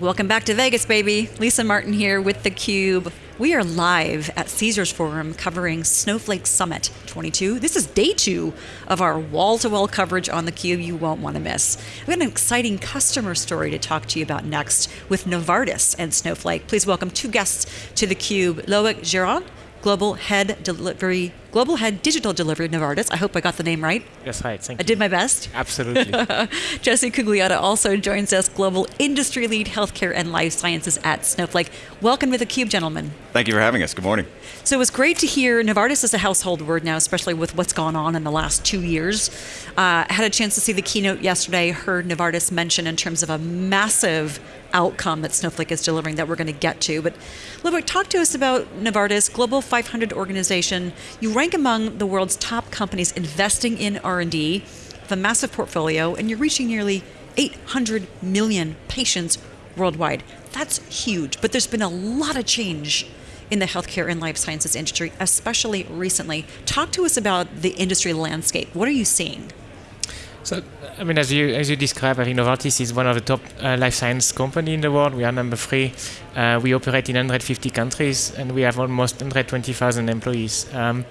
Welcome back to Vegas, baby. Lisa Martin here with theCUBE. We are live at Caesars Forum covering Snowflake Summit 22. This is day two of our wall-to-wall -wall coverage on theCUBE you won't want to miss. We have got an exciting customer story to talk to you about next with Novartis and Snowflake. Please welcome two guests to theCUBE, Loic Giraud, Global Head Delivery, Global Head Digital Delivery Novartis. I hope I got the name right. Yes, right. Thank I you. did my best. Absolutely. Jesse Cugliotta also joins us, Global Industry Lead Healthcare and Life Sciences at Snowflake. Welcome to theCUBE, gentlemen. Thank you for having us. Good morning. So it was great to hear Novartis is a household word now, especially with what's gone on in the last two years. Uh, had a chance to see the keynote yesterday, heard Novartis mention in terms of a massive outcome that Snowflake is delivering that we're going to get to. But Loic, talk to us about Novartis, Global 500 organization. You rank among the world's top companies investing in R&D, a massive portfolio, and you're reaching nearly 800 million patients worldwide. That's huge, but there's been a lot of change in the healthcare and life sciences industry, especially recently. Talk to us about the industry landscape. What are you seeing? So, I mean, as you as you described, I think is one of the top uh, life science company in the world. We are number three. Uh, we operate in 150 countries, and we have almost 120,000 employees. Um,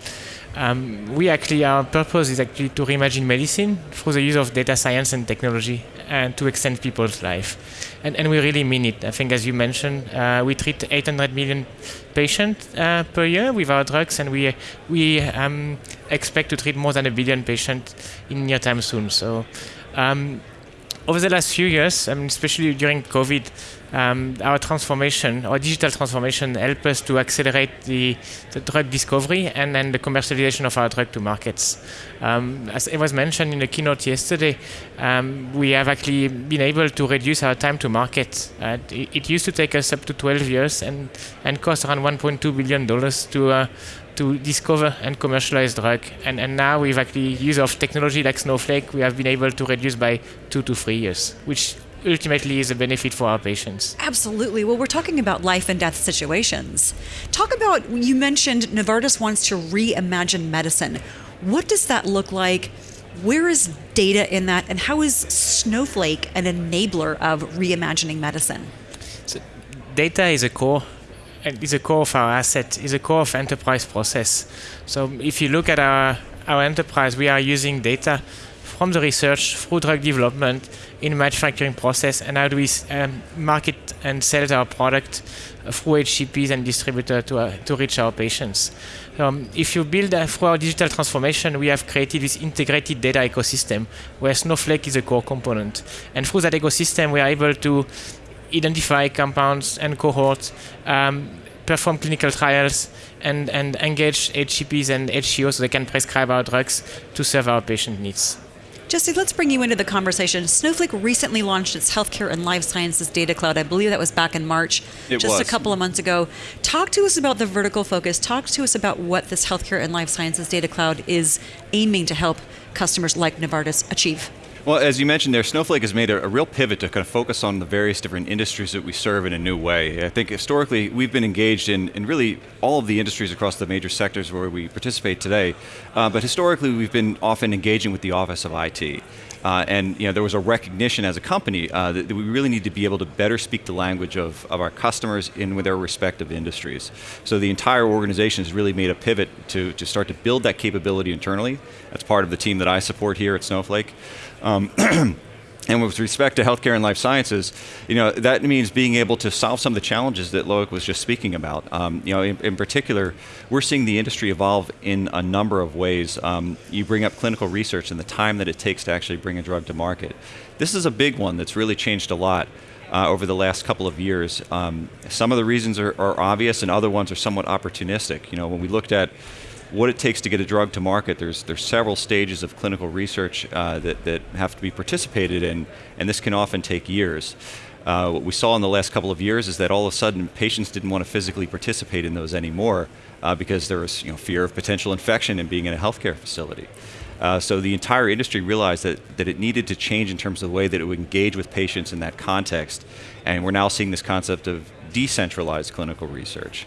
um, we actually, our purpose is actually to reimagine medicine through the use of data science and technology and to extend people's life. And, and we really mean it. I think, as you mentioned, uh, we treat 800 million patients uh, per year with our drugs, and we, we um, expect to treat more than a billion patients in near time soon. So um, over the last few years, I mean, especially during COVID, um, our transformation, our digital transformation, helped us to accelerate the, the drug discovery and then the commercialization of our drug to markets. Um, as it was mentioned in the keynote yesterday, um, we have actually been able to reduce our time to market. Uh, it, it, used to take us up to 12 years and, and cost around 1.2 billion dollars to uh, to discover and commercialize drug. And, and now with actually use of technology like Snowflake, we have been able to reduce by two to three years, which ultimately is a benefit for our patients. Absolutely. Well, we're talking about life and death situations. Talk about, you mentioned Novartis wants to reimagine medicine. What does that look like? Where is data in that? And how is Snowflake an enabler of reimagining medicine? So data is a core is a core of our asset, is a core of enterprise process. So if you look at our, our enterprise, we are using data from the research through drug development in manufacturing process and how do we um, market and sell our product through HCPs and distributor to, uh, to reach our patients. Um, if you build uh, through our digital transformation, we have created this integrated data ecosystem where Snowflake is a core component. And through that ecosystem, we are able to identify compounds and cohorts, um, perform clinical trials, and, and engage HCPs and HCOs so they can prescribe our drugs to serve our patient needs. Jesse, let's bring you into the conversation. Snowflake recently launched its healthcare and life sciences data cloud. I believe that was back in March, it just was. a couple of months ago. Talk to us about the vertical focus. Talk to us about what this healthcare and life sciences data cloud is aiming to help customers like Novartis achieve. Well, as you mentioned there, Snowflake has made a, a, real pivot to kind of focus on the various different industries that we serve in a new way. I think historically we've been engaged in, in really all of the industries across the major sectors where we participate today, uh, but historically we've been often engaging with the Office of IT. Uh, and you know, there was a recognition as a company uh, that, that, we really need to be able to better speak the language of, of our customers in their respective industries. So the entire organization has really made a pivot to, to start to build that capability internally. That's part of the team that I support here at Snowflake. Um, And with respect to healthcare and life sciences, you know, that means being able to solve some of the challenges that Loic was just speaking about. Um, you know, in, in, particular, we're seeing the industry evolve in a number of ways. Um, you bring up clinical research and the time that it takes to actually bring a drug to market. This is a big one that's really changed a lot. Uh, over the last couple of years. Um, some of the reasons are, are obvious and other ones are somewhat opportunistic. You know, when we looked at what it takes to get a drug to market. There's there's several stages of clinical research uh, that, that have to be participated in, and this can often take years. Uh, what we saw in the last couple of years is that all of a sudden patients didn't want to physically participate in those anymore uh, because there was you know, fear of potential infection and being in a healthcare facility. Uh, so the entire industry realized that, that it needed to change in terms of the way that it would engage with patients in that context. And we're now seeing this concept of decentralized clinical research.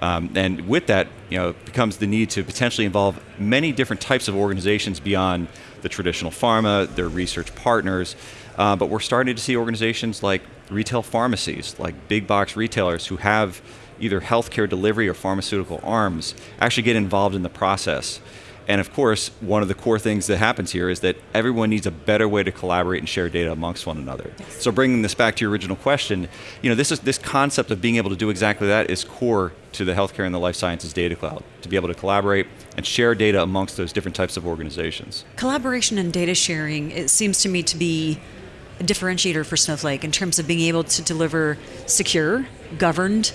Um, and with that, you know, becomes the need to potentially involve many different types of organizations beyond the traditional pharma, their research partners, uh, but we're starting to see organizations like retail pharmacies, like big box retailers who have either healthcare delivery or pharmaceutical arms, actually get involved in the process. And of course, one of the core things that happens here is that everyone needs a better way to collaborate and share data amongst one another. Yes. So bringing this back to your original question, you know, this is this concept of being able to do exactly that is core to the healthcare and the life sciences data cloud, to be able to collaborate and share data amongst those different types of organizations. Collaboration and data sharing, it seems to me to be a differentiator for Snowflake in terms of being able to deliver secure, governed,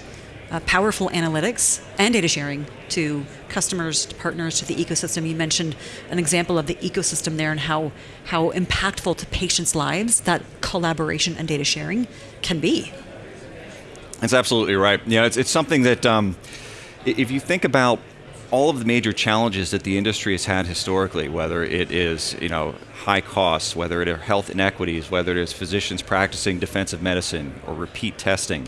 uh, powerful analytics and data sharing to customers, to partners, to the ecosystem. You mentioned an example of the ecosystem there and how, how impactful to patients' lives that collaboration and data sharing can be. That's absolutely right. Yeah, it's, it's something that um, if you think about all of the major challenges that the industry has had historically, whether it is you know high costs, whether it are health inequities, whether it is physicians practicing defensive medicine or repeat testing,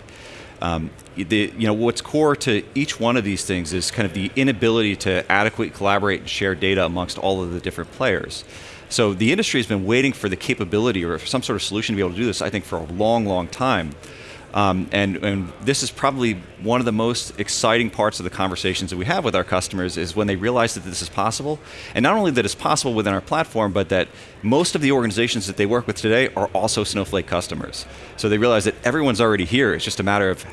um, the, you know, what's core to each one of these things is kind of the inability to adequately collaborate and share data amongst all of the different players. So the industry has been waiting for the capability or some sort of solution to be able to do this, I think, for a long, long time. Um, and, and, this is probably one of the most exciting parts of the conversations that we have with our customers is when they realize that this is possible. And not only that it's possible within our platform, but that most of the organizations that they work with today are also Snowflake customers. So they realize that everyone's already here. It's just a matter of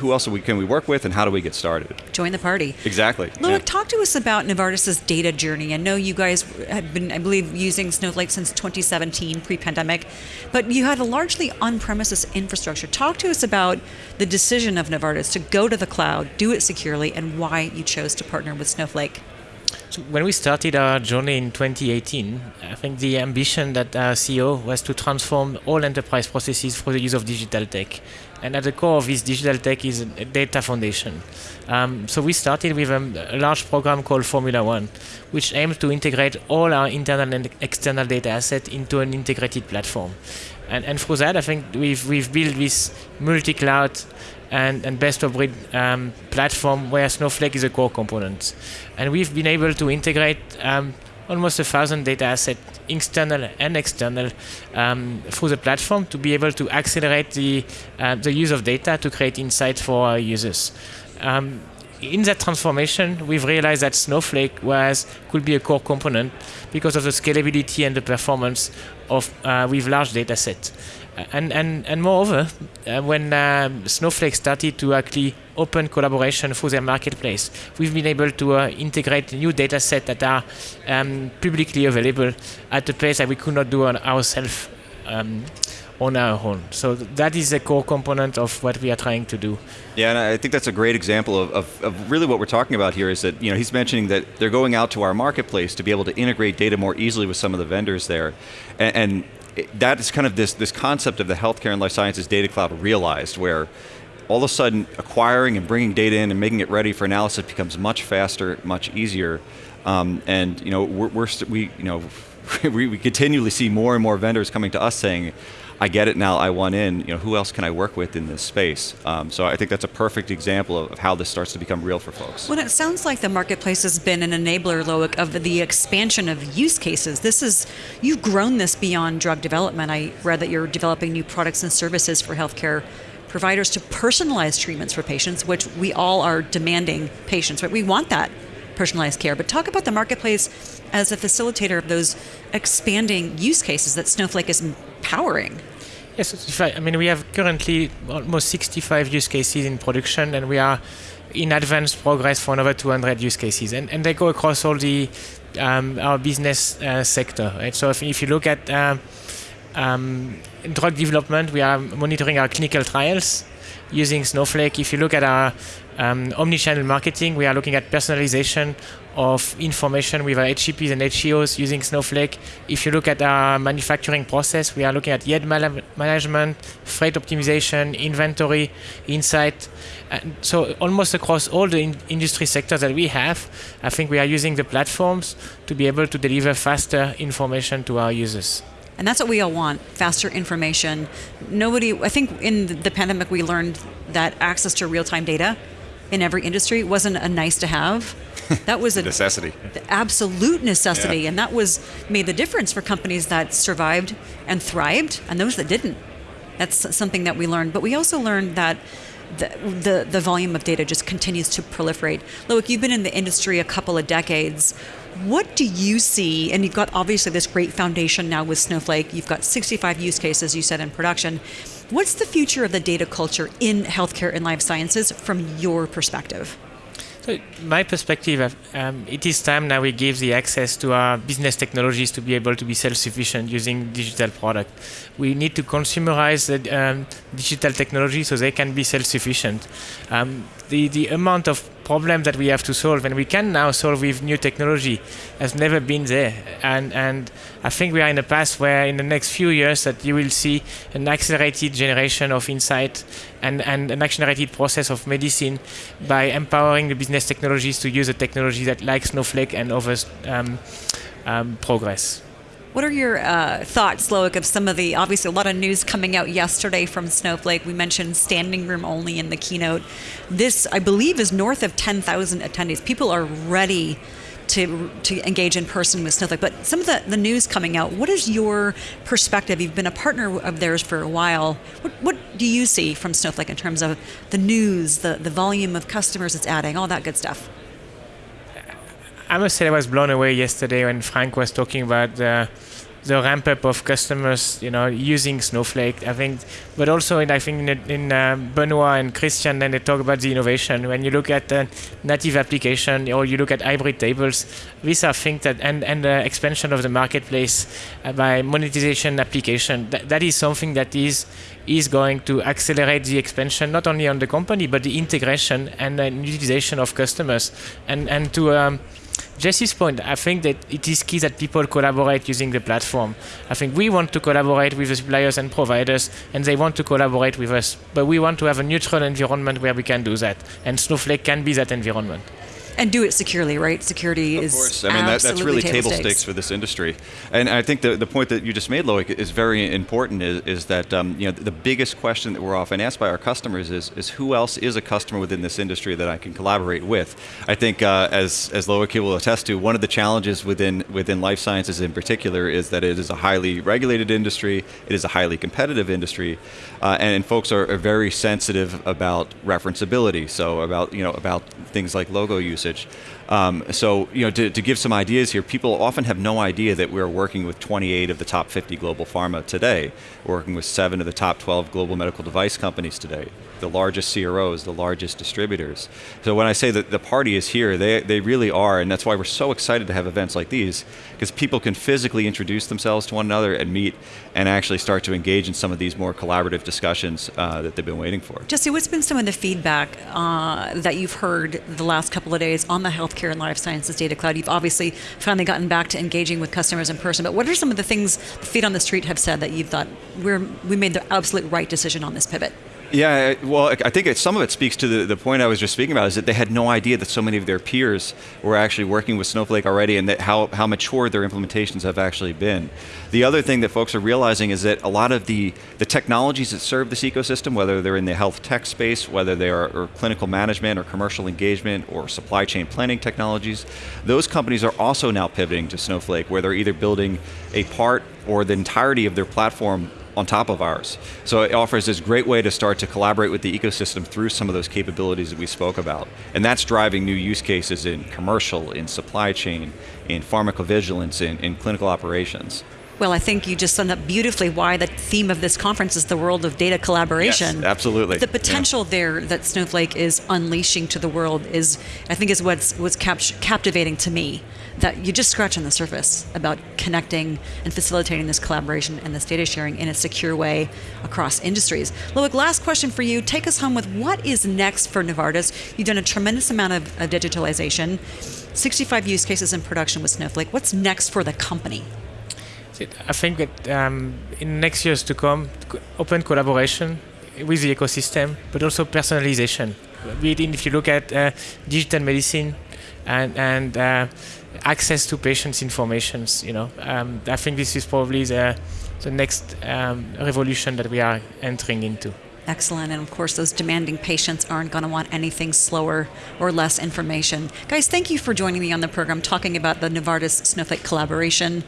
who else we, can we work with and how do we get started? Join the party. Exactly. Loic, yeah. talk to us about Novartis's data journey. I know you guys have been, I believe, using Snowflake since 2017, pre-pandemic, but you had a largely on-premises infrastructure. Talk to us about the decision of Novartis to go to the cloud, do it securely, and why you chose to partner with Snowflake. When we started our journey in 2018, I think the ambition that our CEO was to transform all enterprise processes through the use of digital tech. And at the core of this digital tech is a data foundation. Um, so we started with a, a, large program called Formula One, which aims to integrate all our internal and external data assets into an integrated platform. And, and through that, I think we've, we've built this multi-cloud and, and best of breed um, platform where Snowflake is a core component. And we've been able to integrate um, almost a thousand data assets, internal and external, um, through the platform to be able to accelerate the, uh, the use of data to create insight for our users. Um, in that transformation, we've realized that Snowflake was could be a core component because of the scalability and the performance of uh, with large data sets. And, and, and moreover, uh, when um, Snowflake started to actually open collaboration through their marketplace, we've been able to uh, integrate new data sets that are um, publicly available at a pace that we could not do on ourselves um, on our own. So that is a core component of what we are trying to do. Yeah, and I think that's a great example of, of, of, really what we're talking about here is that you know he's mentioning that they're going out to our marketplace to be able to integrate data more easily with some of the vendors there, and, and that is kind of this, this concept of the healthcare and life sciences data cloud realized where all of a sudden acquiring and bringing data in and making it ready for analysis becomes much faster, much easier. Um, and you know, we're, we're we, you know, we, we continually see more and more vendors coming to us saying, I get it now, I want in, you know, who else can I work with in this space? Um, so I think that's a perfect example of, of, how this starts to become real for folks. Well, it sounds like the marketplace has been an enabler, Loic, of the expansion of use cases. This is, you've grown this beyond drug development. I read that you're developing new products and services for healthcare providers to personalize treatments for patients, which we all are demanding patients, right? We want that personalized care. But talk about the marketplace as a facilitator of those expanding use cases that Snowflake is empowering. Yes, I mean, we have currently almost 65 use cases in production, and we are in advanced progress for another 200 use cases, and, and they go across all the um, our business uh, sector. Right? So if, if, you look at uh, um, drug development, we are monitoring our clinical trials using Snowflake. If you look at our um, omnichannel marketing, we are looking at personalization of information with our HCPs and HCOs using Snowflake. If you look at our manufacturing process, we are looking at yield management, freight optimization, inventory, insight. And so almost across all the in industry sectors that we have, I think we are using the platforms to be able to deliver faster information to our users. And that's what we all want faster information. Nobody, I think in the pandemic, we learned that access to real time data in every industry wasn't a nice to have. That was a necessity, the absolute necessity, yeah. and that was made the difference for companies that survived and thrived, and those that didn't. That's something that we learned. But we also learned that the, the, the volume of data just continues to proliferate. Loic, you've been in the industry a couple of decades. What do you see? And you've got obviously this great foundation now with Snowflake. You've got 65 use cases, you said, in production. What's the future of the data culture in healthcare and life sciences from your perspective? So my perspective, um, it is time now we give the access to our business technologies to be able to be self-sufficient using digital product. We need to consumerize the um, digital technology so they can be self-sufficient. Um, the, the amount of problem that we have to solve, and we can now solve with new technology, has never been there. And and I think we are in a path where in the next few years that you will see an accelerated generation of insight and, and an accelerated process of medicine by empowering the business technologies to use a technology that like Snowflake and others um, um, progress. What are your uh, thoughts, Loic, of some of the obviously a lot of news coming out yesterday from Snowflake? We mentioned standing room only in the keynote. This, I believe, is north of 10,000 attendees. People are ready to to engage in person with Snowflake. But some of the, the news coming out, what is your perspective? You've been a partner of theirs for a while. What, what do you see from Snowflake in terms of the news, the, the volume of customers it's adding, all that good stuff? I must say I was blown away yesterday when Frank was talking about the, the ramp up of customers, you know, using Snowflake. I think, but also in, I think in, in uh, Benoit and Christian, then they talk about the innovation. When you look at the native application or you look at hybrid tables, these are things that and and the expansion of the marketplace uh, by monetization application. That, that is something that is is going to accelerate the expansion not only on the company but the integration and the utilization of customers and and to um, Jesse's point, I think that it is key that people collaborate using the platform. I think we want to collaborate with the suppliers and providers, and they want to collaborate with us. But we want to have a neutral environment where we can do that, and Snowflake can be that environment and do it securely, right? Security is. of is course. I mean, that, that's really table, stakes. stakes. for this industry. And I think the, the point that you just made, Loic, is very important. Is, is that um, you know the biggest question that we're often asked by our customers is is who else is a customer within this industry that I can collaborate with? I think uh, as as Loic will attest to, one of the challenges within within life sciences in particular is that it is a highly regulated industry. It is a highly competitive industry, uh, and, and, folks are, are very sensitive about referenceability. So about you know about things like logo usage Um, so, you know, to, to, give some ideas here, people often have no idea that we're working with 28 of the top 50 global pharma today, working with seven of the top 12 global medical device companies today, the largest CROs, the largest distributors. So when I say that the party is here, they, they really are, and that's why we're so excited to have events like these, because people can physically introduce themselves to one another and meet and actually start to engage in some of these more collaborative discussions uh, that they've been waiting for. Jesse, what's been some of the feedback uh, that you've heard the last couple of days on the healthcare and life sciences data cloud? You've obviously finally gotten back to engaging with customers in person, but what are some of the things the feet on the street have said that you've thought we made the absolute right decision on this pivot? Yeah, well, I think some of it speaks to the, the point I was just speaking about is that they had no idea that so many of their peers were actually working with Snowflake already and that how, how mature their implementations have actually been. The other thing that folks are realizing is that a lot of the, the technologies that serve this ecosystem, whether they're in the health tech space, whether they are clinical management or commercial engagement or supply chain planning technologies, those companies are also now pivoting to Snowflake where they're either building a part or the entirety of their platform on top of ours. So it offers this great way to start to collaborate with the ecosystem through some of those capabilities that we spoke about. And that's driving new use cases in commercial, in supply chain, in pharmacovigilance, in, in clinical operations. Well, I think you just summed up beautifully why the theme of this conference is the world of data collaboration. Yes, absolutely. The potential yeah. there that Snowflake is unleashing to the world is, I think, is what's what's cap- captivating to me. That you just scratch on the surface about connecting and facilitating this collaboration and this data sharing in a secure way across industries. Loic, last question for you. Take us home with what is next for Novartis. You've done a tremendous amount of, of digitalization, 65 use cases in production with Snowflake. What's next for the company? I think that um, in next years to come, open collaboration with the ecosystem, but also personalization. If you look at uh, digital medicine and, and uh, access to patients' informations, you know, um, I think this is probably the, the next um, revolution that we are entering into. Excellent. And of course, those demanding patients aren't going to want anything slower or less information. Guys, thank you for joining me on the program talking about the Novartis Snowflake collaboration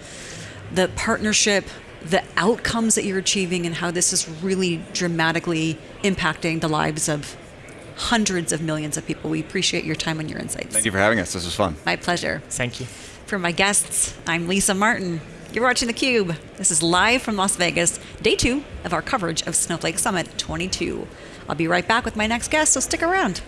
the partnership the outcomes that you're achieving and how this is really dramatically impacting the lives of hundreds of millions of people. We appreciate your time and your insights. Thank you for having us. This was fun. My pleasure. Thank you. For my guests, I'm Lisa Martin. You're watching theCUBE. This is live from Las Vegas, day two of our coverage of Snowflake Summit 22. I'll be right back with my next guest, so stick around.